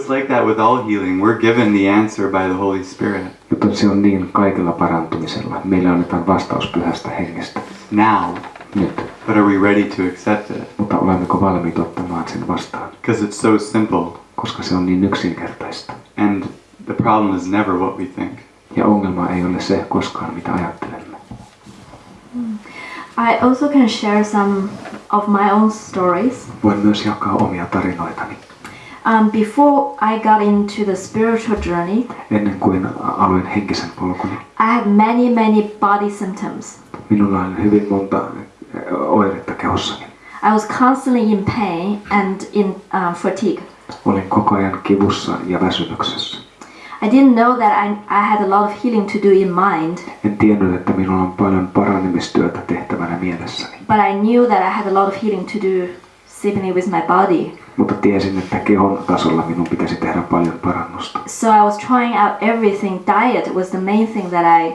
it's like that with all healing. We're given the answer by the Holy Spirit. Mutta se on niin kaikella parantumisella. Meille annetaan vastaus pyhästä hengestä. Now. Nyt. But are we ready to accept it? Mutta olemmeko valmiit ottamaan sen vastaan? Because it's so simple. Koska se on niin yksinkertaista. And the problem is never what we think. Ja ongelma ei ole se koskaan mitä ajattelemme. I also can share some of my own stories. Voin myös jakaa omia tarinoitani. Um, before I got into the spiritual journey, Ennen kuin aloin henkisen polkuni, I had many, many body symptoms. minulla oli hyvin monta eh, oiretta kehossani. I was constantly in pain and in um, fatigue. Olin koko ajan kivussa ja väsymyksessä. I didn't know that I, I had a lot of healing to do in mind, En tiennyt, että minulla on paljon paranemistyötä tehtävänä mielessäni, but I knew that I had a lot of healing to do simply with my body. Mutta tiesin, että kehon tasolla minun pitäisi tehdä paljon parannusta. So I was trying out everything. Diet was the main thing that I,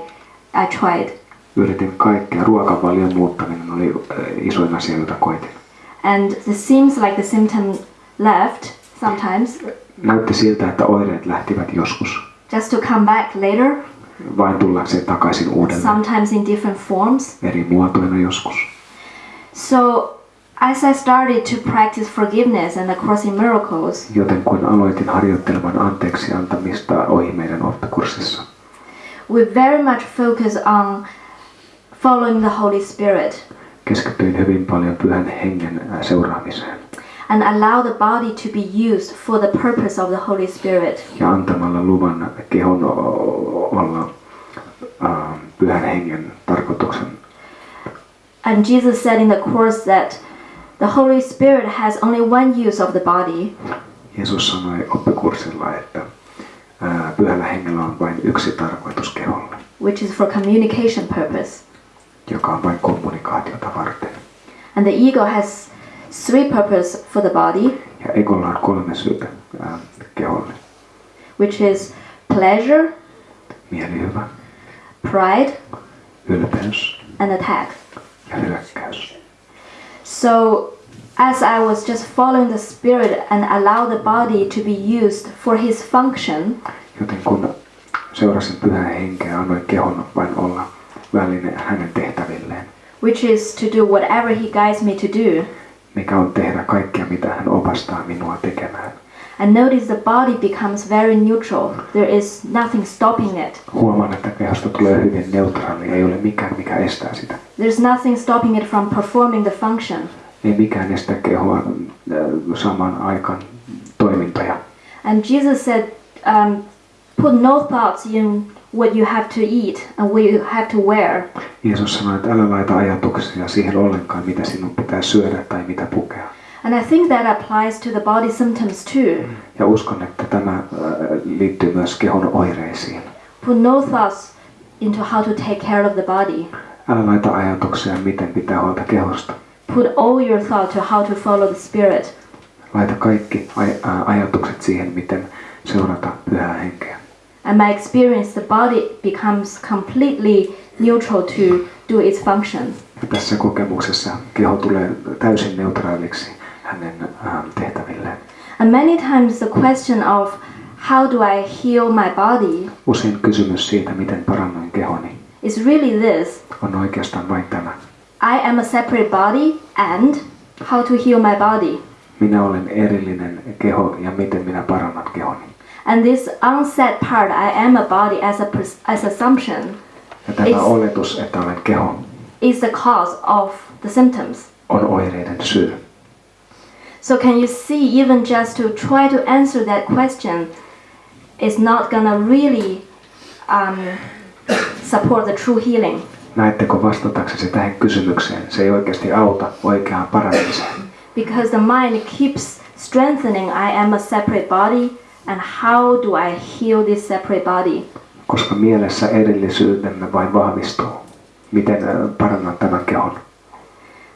I tried. Yritin kaikkea. Ruokavalion muuttaminen oli eh, isoin asia, jota koitin. And it seems like the symptom left sometimes, Näytti siltä, että oireet lähtivät joskus, just to come back later, vain tullakseen takaisin uudelleen. sometimes in different forms. Eri muotoina joskus. So as I started to practice forgiveness and the Course in Miracles, Joten kun aloitin harjoittelemaan anteeksi antamista ohi meidän oppikurssissa, we very much focus on following the Holy Spirit keskityin hyvin paljon pyhän hengen äh, seuraamiseen and allow the body to be used for the purpose of the Holy Spirit. ja antamalla luvan kehon olla äh, pyhän hengen tarkoituksen. And Jesus said in the Course that the Holy Spirit has only one use of the body, Jeesus sanoi oppikurssilla, että ää, pyhällä hengellä on vain yksi tarkoitus keholle, which is for communication purpose. joka on vain kommunikaatiota varten. And the ego has three purpose for the body, Ja egolla on kolme syytä ää, keholle. which is pleasure, Mielihyvä, pride, ylpeys and attack. ja hyökkäys. So as I was just following the spirit and allow the body to be used for his function, Joten kun seurasin pyhää henkeä, annoin kehon vain olla väline hänen tehtävilleen, which is to do whatever he guides me to do. mikä on tehdä kaikkea, mitä hän opastaa minua tekemään. And notice the body becomes very neutral. There is nothing stopping it. Huomaan, että kehosta tulee hyvin neutraali, ei ole mikään, mikä estää sitä. There's nothing stopping it from performing the function. Ei mikään estä kehoa äh, samaan aikaan toimintoja. And Jesus said, um, put no thoughts in what you have to eat and what you have to wear. Jeesus sanoi, että älä laita ajatuksia siihen ollenkaan, mitä sinun pitää syödä tai mitä pukea. And I think that applies to the body symptoms too. Ja uskon, että tämä äh, liittyy myös kehon oireisiin. Put no thoughts into how to take care of the body. Älä laita ajatuksia, miten pitää huolta kehosta. Put all your thought to how to follow the spirit. Laita kaikki aj- ajatukset siihen, miten seurata pyhää henkeä. And my experience, the body becomes completely neutral to do its function. Ja tässä kokemuksessa keho tulee täysin neutraaliksi hänen ähm, tehtävilleen. And many times the question of how do I heal my body Usein kysymys siitä, miten parannoin kehoni, is really this. on oikeastaan vain tämä. I am a separate body and how to heal my body. Minä olen erillinen keho ja miten minä parannan kehoni. And this unsaid part, I am a body as a as assumption, Ja tämä Is- oletus, että olen keho, is the cause of the symptoms. on oireiden syy. So can you see even just to try to answer that question is not gonna really um, support the true healing. Näettekö vastataksesi tähän kysymykseen? Se ei oikeasti auta oikeaan paranemiseen. Because the mind keeps strengthening I am a separate body and how do I heal this separate body? Koska mielessä erillisyytemme vain vahvistuu. Miten äh, parannan tämän kehon?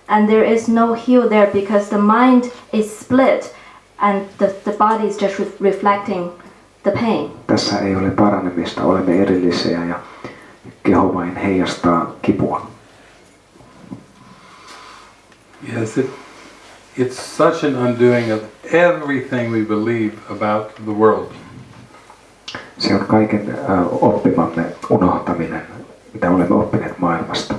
And there is no heal there because the mind is split and the, the body is just re- reflecting the pain. Tässä ei ole paranemista, olemme erillisiä ja keho vain heijastaa kipua. Yes, it, it's such an undoing of everything we believe about the world. Se on kaiken äh, oppimamme unohtaminen, mitä olemme oppineet maailmasta.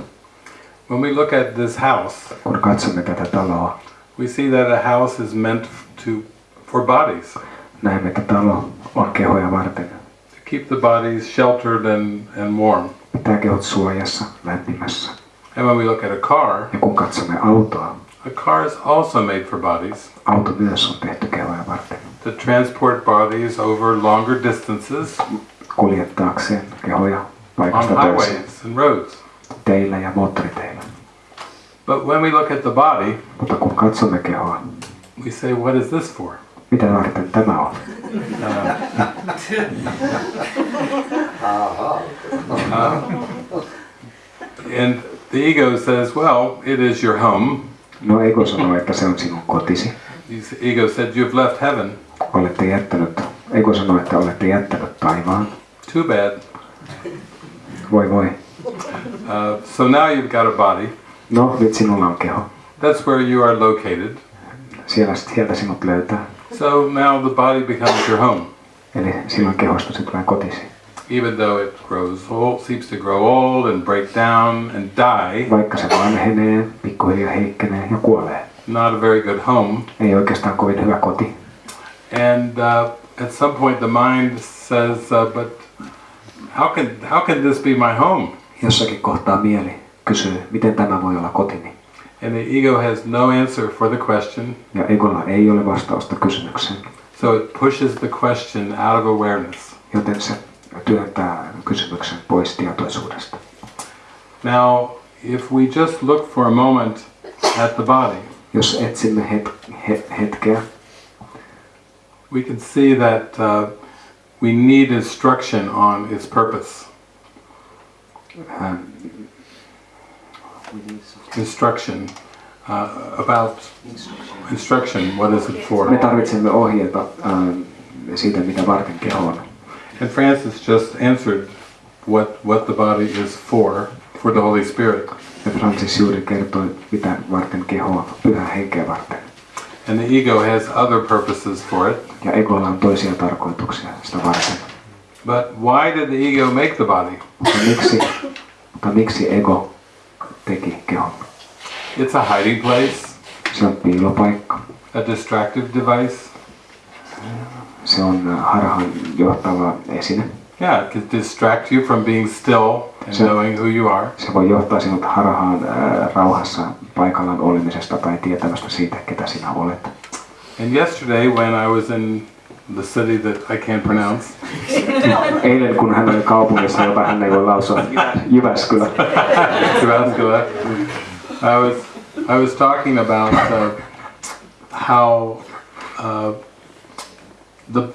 When we look at this house, Kun katsomme tätä taloa, we see that a house is meant to for bodies, näemme, että talo on kehoja varten. to keep the bodies sheltered and, and warm. Pitää kehot suojassa, lämpimässä. And when we look at a car, Ja kun katsomme autoa, a car is also made for bodies auto myös on tehty kehoja varten. to transport bodies over longer distances Kuljettaakseen kehoja on paikasta toiseen. highways and roads. Teillä ja moottoriteillä. But when we look at the body, Mutta kun katsomme kehoa, we say, what is this for? mitä varten tämä on? And the ego says, well, it is your home. No ego sanoo, että se on sinun kotisi. The ego said, you've left heaven. Olette jättänyt, ego sanoo, että olette jättänyt taivaan. Too bad. Voi voi. Uh, so now you've got a body. No, nyt sinulla on keho. That's where you are located. Siellä sieltä sinut löytää. So now the body becomes your home. Eli silloin kehosta se tulee kotisi. Even though it grows old, seems to grow old and break down and die, Vaikka se vanhenee, pikkuhiljaa heikkenee ja kuolee. not a very good home. Ei oikeastaan kovin hyvä koti. And uh, at some point the mind says, uh, but how can, how can this be my home? Jossakin kohtaa mieli kysyy, miten tämä voi olla kotini. And the ego has no answer for the question, Ja egolla ei ole vastausta kysymykseen, so it pushes the question out of awareness. joten se työntää kysymyksen pois tietoisuudesta. Now, if we just look for a moment at the body, Jos etsimme het, he, hetkeä, we can see that uh, we need instruction on its purpose. ähm, Instruction uh, about instruction. What is it me for? tarvitsemme ohjeita ähm, siitä, mitä varten keho on. And Francis just answered what what the body is for for the Holy Spirit. Ja Francis juuri kertoi, mitä varten keho on, pyhä henkeä varten. And the ego has other purposes for it. Ja egolla on toisia tarkoituksia sitä varten. But why did the ego make the body? Mutta miksi, mutta miksi ego teki kehon? It's a hiding place, Se on piilopaikka. a distractive device. Se on äh, harhaan johtava esine. Yeah, it can distract you from being still and Sure. knowing who you are. Se voi johtaa sinut harhaan ää, rauhassa paikallaan olemisesta tai tietämästä siitä, ketä sinä olet. And yesterday, when I was in the city that I can't pronounce, Eilen kun hän oli kaupungissa, jota hän ei voi lausua, Jyväskylä, Tabasco, I was I was talking about uh, how uh, the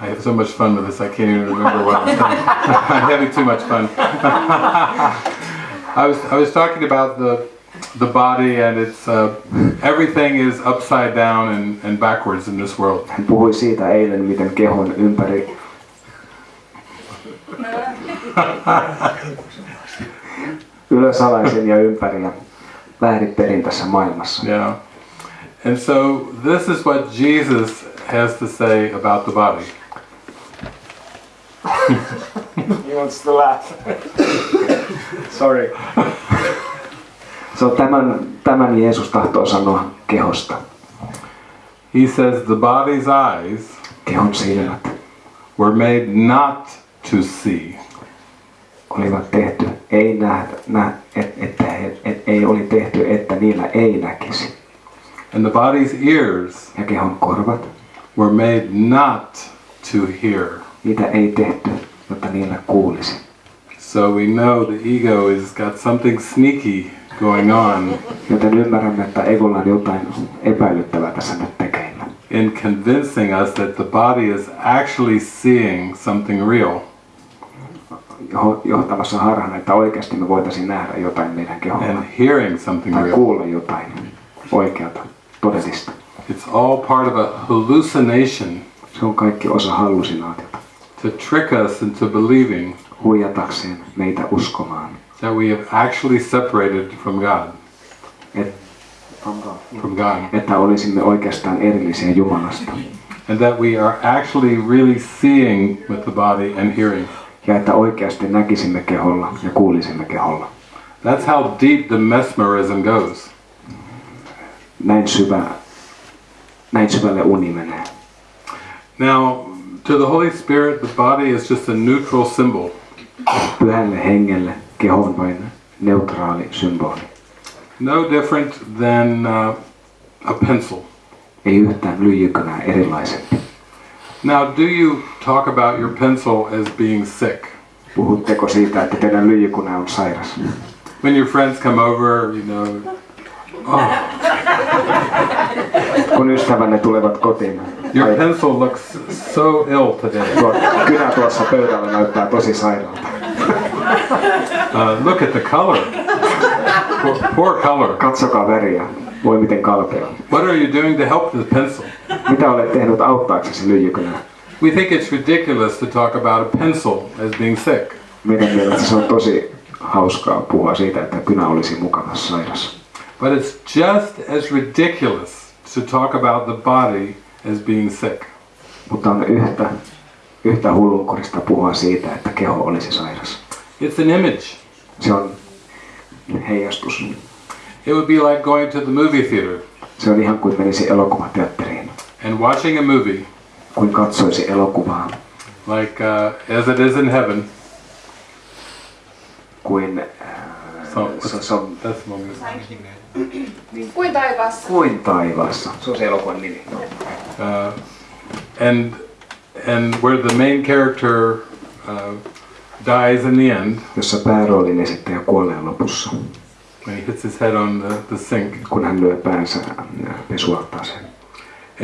I have so much fun with this I can't even remember what I'm saying. I'm having too much fun. I was I was talking about the the body and it's uh, everything is upside down and, and backwards in this world. hän puhui siitä eilen, miten kehon ympäri ylösalaisin ja ympäri ja väärinperin tässä maailmassa. Yeah. And so this is what Jesus has to say about the body. He wants to laugh. Sorry. So tämän, tämän Jeesus tahtoo sanoa kehosta. He says the body's eyes Kehon silmät were made not to see. olivat tehty, ei nähdä, nä, et, että he, et, ei oli tehty, että niillä ei näkisi. And the body's ears Ja kehon korvat, were made not to hear. niitä ei tehty, jotta niillä kuulisi. So we know the ego has got something sneaky going on Joten ymmärrämme, että egolla on jotain epäilyttävää tässä nyt tekeillä. in convincing us that the body is actually seeing something real. Jo- Johtamassa harhaan, että oikeasti me voitaisiin nähdä jotain meidän keholla. and hearing something Tai real. kuulla jotain oikeata, todellista. It's all part of a hallucination Se on kaikki osa hallusinaatiota. To trick us into believing Huijatakseen meitä uskomaan, that we have actually separated from God. et, from God. että olisimme oikeastaan erillisiä Jumalasta. And that we are actually really seeing with the body and hearing. Ja että oikeasti näkisimme keholla ja kuulisimme keholla. That's how deep the mesmerism goes. Näin, syvä, näin syvälle uni menee. Now, to the Holy Spirit, the body is just a neutral symbol. Pyhälle er hengelle keho vain neutraali symboli. No different than uh, a pencil. Ei yhtään lyijykynää erilaisempi. Now, do you talk about your pencil as being sick? Puhutteko siitä, että teidän lyijykynä on sairas? When your friends come over, you know, oh. Kun ystävänne tulevat kotiin, your ai, pencil looks so ill today. tuo kynä tuossa pöydällä näyttää tosi sairaalta. Uh, look at the color. Poor, poor color. Katsokaa väriä. Voi miten kalpea. What are you doing to help the pencil? Mitä olet tehnyt auttaaksesi lyijykynää? We think it's ridiculous to talk about a pencil as being sick. Meidän mielestä se on tosi hauskaa puhua siitä, että kynä olisi mukana sairas. But it's just as ridiculous to talk about the body as being sick. Mutta on yhtä, yhtä hullunkurista puhua siitä, että keho olisi sairas. It's an image. Se on heijastus. It would be like going to the movie theater Se on ihan kuin menisi elokuvateatteriin. and watching a movie Kuin katsoisi elokuvaa. like uh, As It Is in Heaven. Kuin, äh, So, se, se on that's one. Kuin taivaassa. kuin taivaassa. Se on se elokuvan nimi. Uh, and and where the main character uh, dies in the end Jossa pääroolin esittäjä kuolee lopussa. when he hits his head on the, the sink. Kun hän lyö päänsä äh, pesualtaaseen.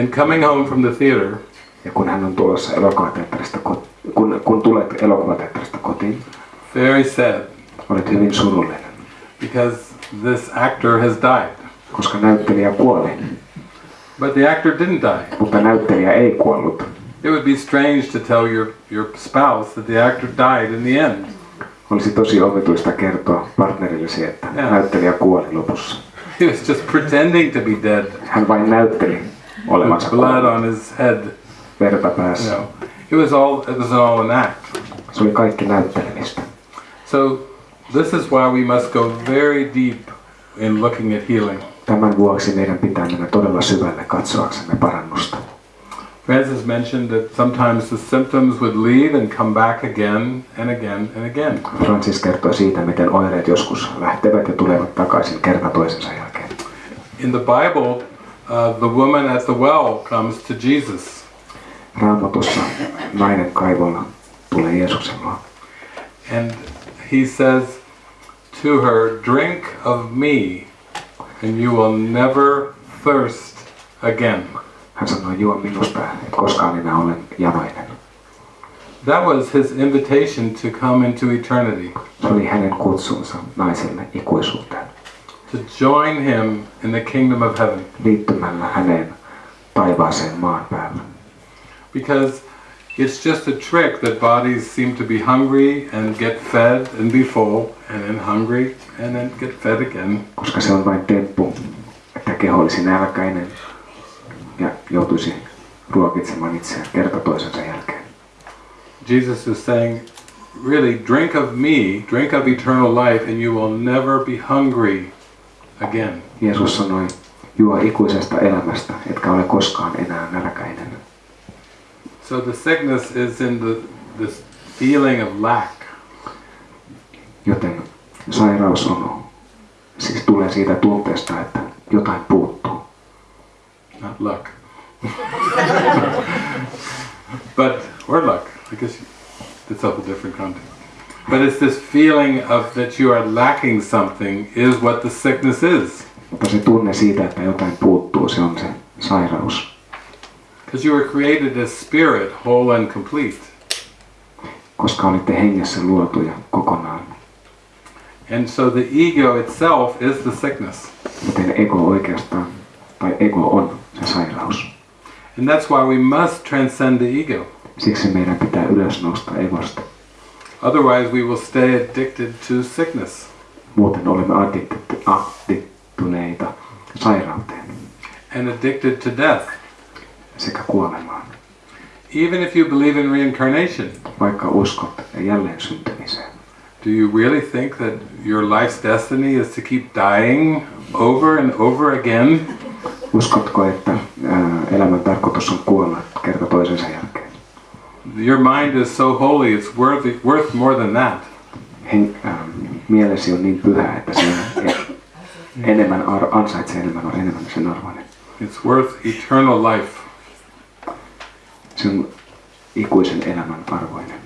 And coming home from the theater, Ja kun hän on tulossa elokuvateatterista, kun, kun tulet elokuvateatterista kotiin, very sad olet hyvin surullinen, because this actor has died. koska näyttelijä kuoli, But the actor didn't die. mutta näyttelijä ei kuollut. It would be strange to tell your, your spouse that the actor died in the end. Olisi tosi omituista kertoa partnerillesi, että Joo. näyttelijä kuoli lopussa. He was just pretending to be dead Hän vain näytteli olevansa with blood on his head. verta You päässä. know, it was all it was all an act. Se oli kaikki näyttelemistä. So this is why we must go very deep in looking at healing. Tämän vuoksi meidän pitää mennä todella syvälle katsoaksemme parannusta. Francis mentioned that sometimes the symptoms would leave and come back again and again and again. Francis kertoi siitä, miten oireet joskus lähtevät ja tulevat takaisin kerta toisensa jälkeen. In the Bible, uh, the woman at the well comes to Jesus Raamatussa nainen kaivolla tulee Jeesuksen luo. and he says to her, Drink of me, and you will never thirst again. Hän sanoi, juo minusta, et koskaan enää olen janoinen. That was his invitation to come into eternity, Se oli hänen kutsunsa naiselle ikuisuuteen, to join him in the kingdom of heaven. liittymällä häneen taivaaseen maan päällä. Because it's just a trick that bodies seem to be hungry and get fed and be full, and then hungry and then get fed again. Koska se on vain temppu, että keho olisi nälkäinen ja joutuisi ruokitsemaan itseään kerta toisensa jälkeen. Jesus is saying, really, drink of me, drink of eternal life, and you will never be hungry again. Jeesus sanoi, juo ikuisesta elämästä, etkä ole koskaan enää nälkäinen. So the sickness is in the this feeling of lack. Joten sairaus on, siis tulee siitä tunteesta, että jotain puuttuu. not luck. but or luck, I guess it's of a different context. But it's this feeling of that you are lacking something is what the sickness is. Mutta se tunne siitä, että jotain puuttuu, se on se sairaus. Because you were created as spirit, whole and complete. Koska olitte hengessä luotuja kokonaan. And so the ego itself is the sickness. Joten ego oikeastaan, tai ego on se sairaus. And that's why we must transcend the ego. Siksi meidän pitää ylös nousta egosta. Otherwise we will stay addicted to sickness. Muuten olemme addiktuneita sairauteen and addicted to death. Sekä kuolemaan. Even if you believe in reincarnation, Vaikka uskot jälleen syntymiseen. do you really think that your life's destiny is to keep dying over and over again? Uskotko, että ää, elämän tarkoitus on kuolla kerta toisensa jälkeen? Your mind is so holy, it's worth, worth more than that. Hen, ää, mielesi on niin pyhä, että se enemmän ar- ansaitsee enemmän, on enemmän sen arvoinen. It's worth eternal life. On ikuisen elämän arvoinen.